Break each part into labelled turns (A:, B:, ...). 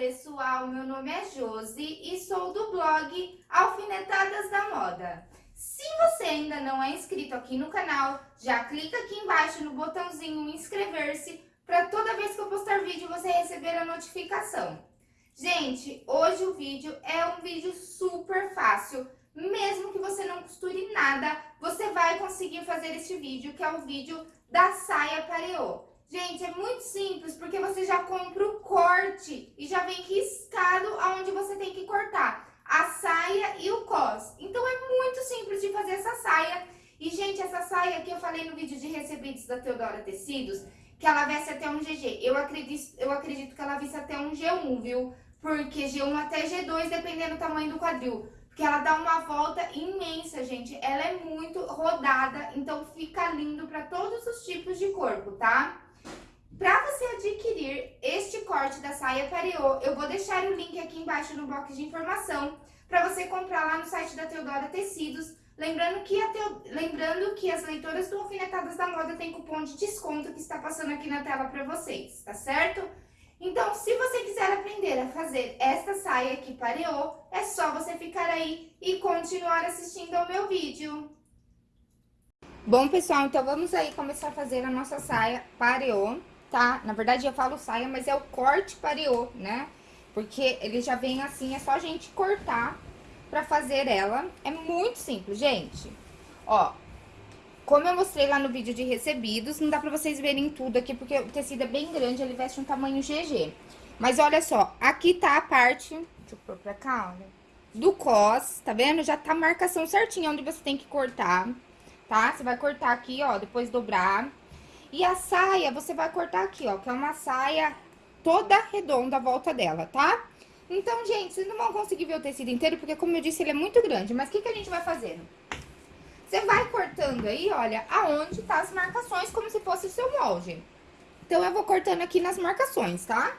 A: pessoal, meu nome é Josi e sou do blog Alfinetadas da Moda. Se você ainda não é inscrito aqui no canal, já clica aqui embaixo no botãozinho inscrever-se para toda vez que eu postar vídeo você receber a notificação. Gente, hoje o vídeo é um vídeo super fácil, mesmo que você não costure nada, você vai conseguir fazer este vídeo, que é o vídeo da saia pareô. Gente, é muito simples, porque você já compra o já vem riscado aonde você tem que cortar a saia e o cos. Então, é muito simples de fazer essa saia. E, gente, essa saia que eu falei no vídeo de recebidos da Teodora Tecidos, que ela veste até um GG. Eu acredito, eu acredito que ela veste até um G1, viu? Porque G1 até G2, dependendo do tamanho do quadril. Porque ela dá uma volta imensa, gente. Ela é muito rodada, então fica lindo para todos os tipos de corpo, tá? Para você adquirir este corte da saia pareô, eu vou deixar o link aqui embaixo no box de informação para você comprar lá no site da Teodora Tecidos. Lembrando que, Teo... Lembrando que as leitoras do Alfinetadas da Moda tem cupom de desconto que está passando aqui na tela para vocês, tá certo? Então, se você quiser aprender a fazer esta saia aqui pareô, é só você ficar aí e continuar assistindo ao meu vídeo. Bom, pessoal, então vamos aí começar a fazer a nossa saia pareô tá? Na verdade, eu falo saia, mas é o corte pareô, né? Porque ele já vem assim, é só a gente cortar pra fazer ela. É muito simples, gente. Ó, como eu mostrei lá no vídeo de recebidos, não dá pra vocês verem tudo aqui, porque o tecido é bem grande, ele veste um tamanho GG. Mas olha só, aqui tá a parte, deixa eu pôr pra cá, olha, do cos, tá vendo? Já tá a marcação certinha onde você tem que cortar, tá? Você vai cortar aqui, ó, depois dobrar. E a saia, você vai cortar aqui, ó, que é uma saia toda redonda à volta dela, tá? Então, gente, vocês não vão conseguir ver o tecido inteiro, porque, como eu disse, ele é muito grande. Mas o que, que a gente vai fazendo? Você vai cortando aí, olha, aonde tá as marcações, como se fosse o seu molde. Então, eu vou cortando aqui nas marcações, tá?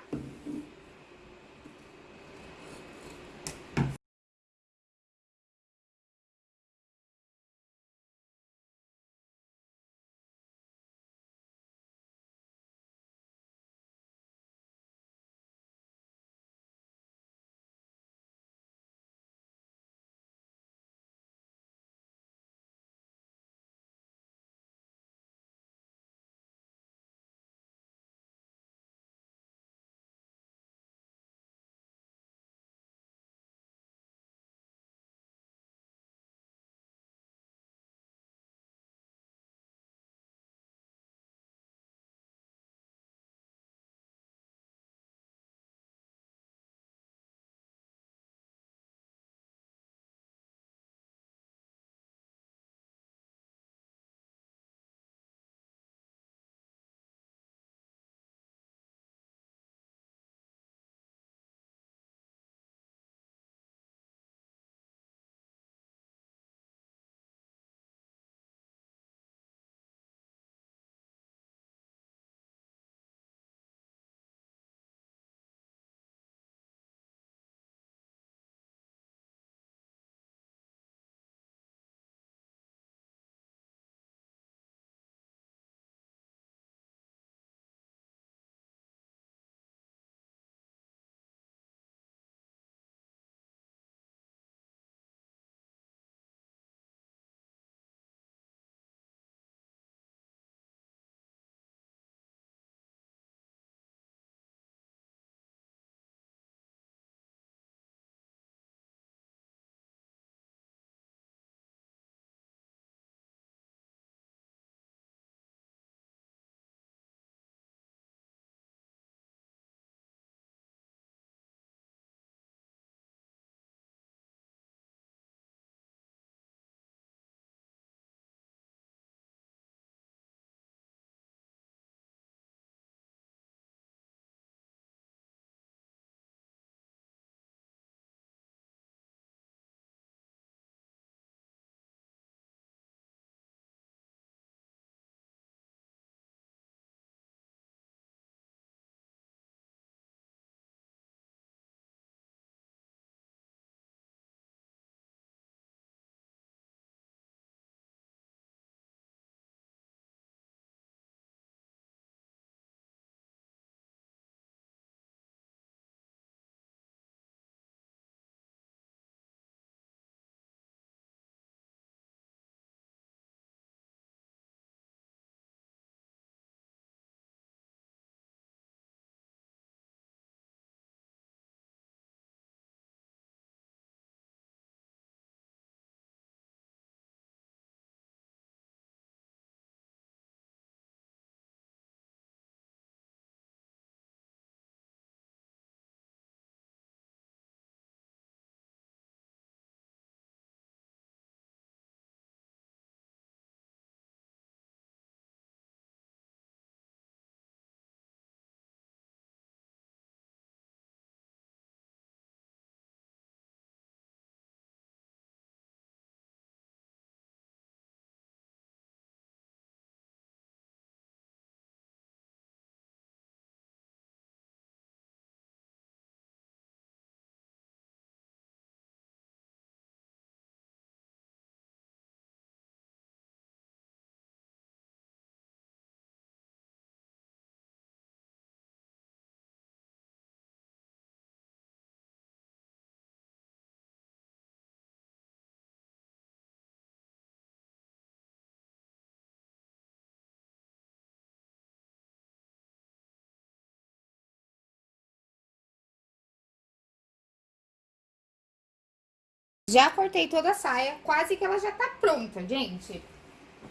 A: Já cortei toda a saia, quase que ela já tá pronta, gente.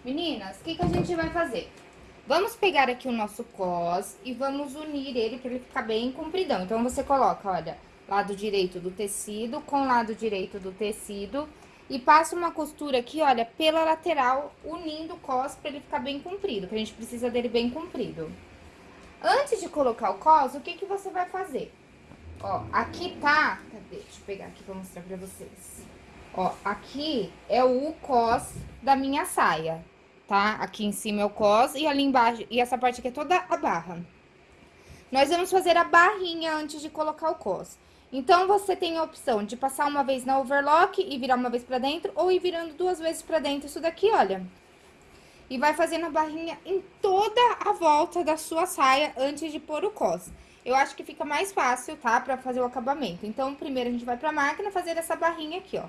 A: Meninas, o que, que a gente vai fazer? Vamos pegar aqui o nosso cos e vamos unir ele para ele ficar bem compridão. Então, você coloca, olha, lado direito do tecido com lado direito do tecido e passa uma costura aqui, olha, pela lateral, unindo o cos para ele ficar bem comprido, que a gente precisa dele bem comprido. Antes de colocar o cos, o que que você vai fazer? Ó, aqui tá... Cadê? Deixa eu pegar aqui pra mostrar pra vocês. Ó, aqui é o cos da minha saia, tá? Aqui em cima é o cos e ali embaixo... E essa parte aqui é toda a barra. Nós vamos fazer a barrinha antes de colocar o cos. Então, você tem a opção de passar uma vez na overlock e virar uma vez pra dentro, ou ir virando duas vezes pra dentro isso daqui, olha. E vai fazendo a barrinha em toda a volta da sua saia antes de pôr o cos. Eu acho que fica mais fácil, tá? Pra fazer o acabamento. Então, primeiro a gente vai pra máquina fazer essa barrinha aqui, ó.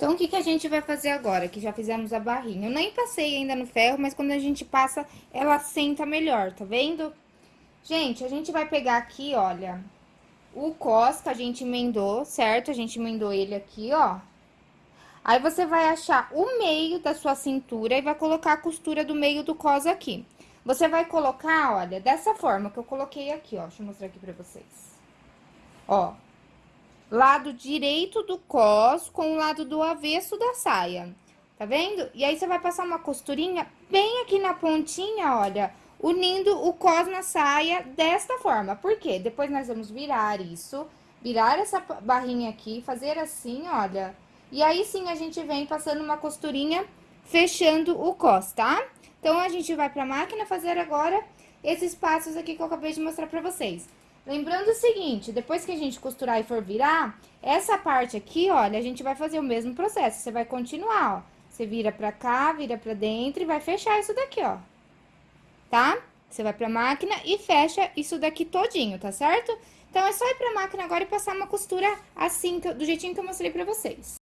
A: Então, o que, que a gente vai fazer agora, que já fizemos a barrinha? Eu nem passei ainda no ferro, mas quando a gente passa, ela senta melhor, tá vendo? Gente, a gente vai pegar aqui, olha, o cos que a gente emendou, certo? A gente emendou ele aqui, ó. Aí, você vai achar o meio da sua cintura e vai colocar a costura do meio do cos aqui. Você vai colocar, olha, dessa forma que eu coloquei aqui, ó. Deixa eu mostrar aqui pra vocês. Ó, lado direito do cos com o lado do avesso da saia. Tá vendo? E aí, você vai passar uma costurinha bem aqui na pontinha, olha, unindo o cos na saia desta forma. Por quê? Depois nós vamos virar isso, virar essa barrinha aqui, fazer assim, olha. E aí, sim, a gente vem passando uma costurinha fechando o cos, tá? Então, a gente vai pra máquina fazer agora esses passos aqui que eu acabei de mostrar pra vocês. Lembrando o seguinte, depois que a gente costurar e for virar, essa parte aqui, olha, a gente vai fazer o mesmo processo. Você vai continuar, ó. Você vira pra cá, vira pra dentro e vai fechar isso daqui, ó. Tá? Você vai pra máquina e fecha isso daqui todinho, tá certo? Então, é só ir pra máquina agora e passar uma costura assim, do jeitinho que eu mostrei pra vocês.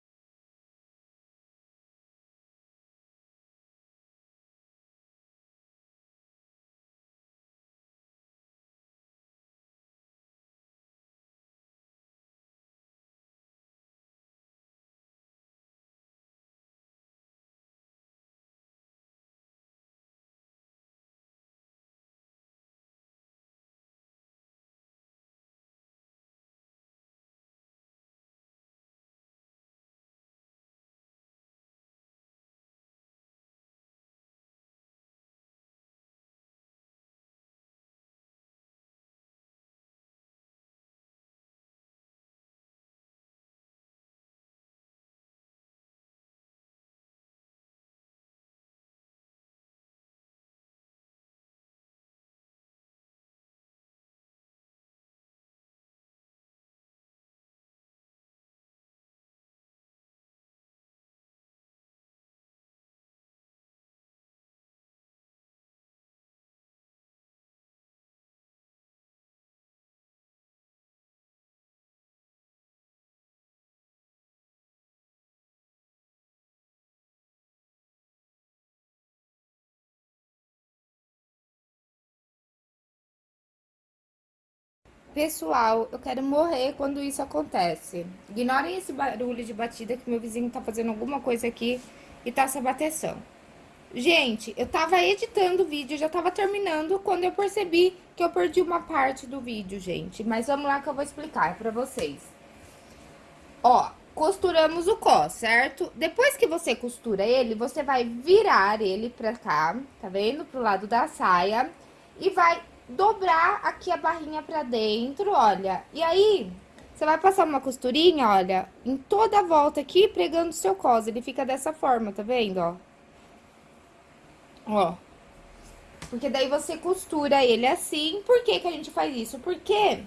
A: Pessoal, eu quero morrer quando isso acontece. Ignorem esse barulho de batida que meu vizinho tá fazendo alguma coisa aqui e tá se abateção. Gente, eu tava editando o vídeo, já tava terminando quando eu percebi que eu perdi uma parte do vídeo, gente. Mas vamos lá que eu vou explicar pra vocês. Ó, costuramos o cos, certo? Depois que você costura ele, você vai virar ele pra cá, tá vendo? Pro lado da saia. E vai dobrar aqui a barrinha pra dentro, olha. E aí, você vai passar uma costurinha, olha, em toda a volta aqui, pregando o seu cos. Ele fica dessa forma, tá vendo, ó? Ó. Porque daí você costura ele assim. Por que que a gente faz isso? Porque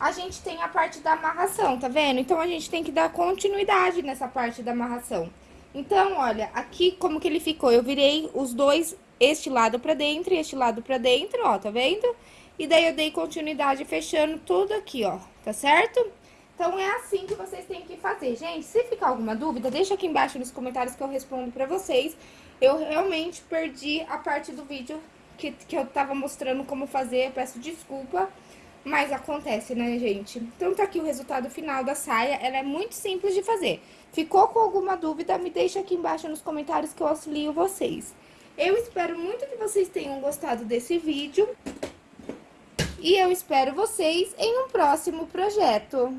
A: a gente tem a parte da amarração, tá vendo? Então, a gente tem que dar continuidade nessa parte da amarração. Então, olha, aqui como que ele ficou? Eu virei os dois este lado pra dentro e este lado pra dentro, ó, tá vendo? E daí eu dei continuidade fechando tudo aqui, ó, tá certo? Então, é assim que vocês têm que fazer. Gente, se ficar alguma dúvida, deixa aqui embaixo nos comentários que eu respondo pra vocês. Eu realmente perdi a parte do vídeo que, que eu tava mostrando como fazer, eu peço desculpa. Mas acontece, né, gente? Então, tá aqui o resultado final da saia, ela é muito simples de fazer. Ficou com alguma dúvida, me deixa aqui embaixo nos comentários que eu auxilio vocês. Eu espero muito que vocês tenham gostado desse vídeo. E eu espero vocês em um próximo projeto.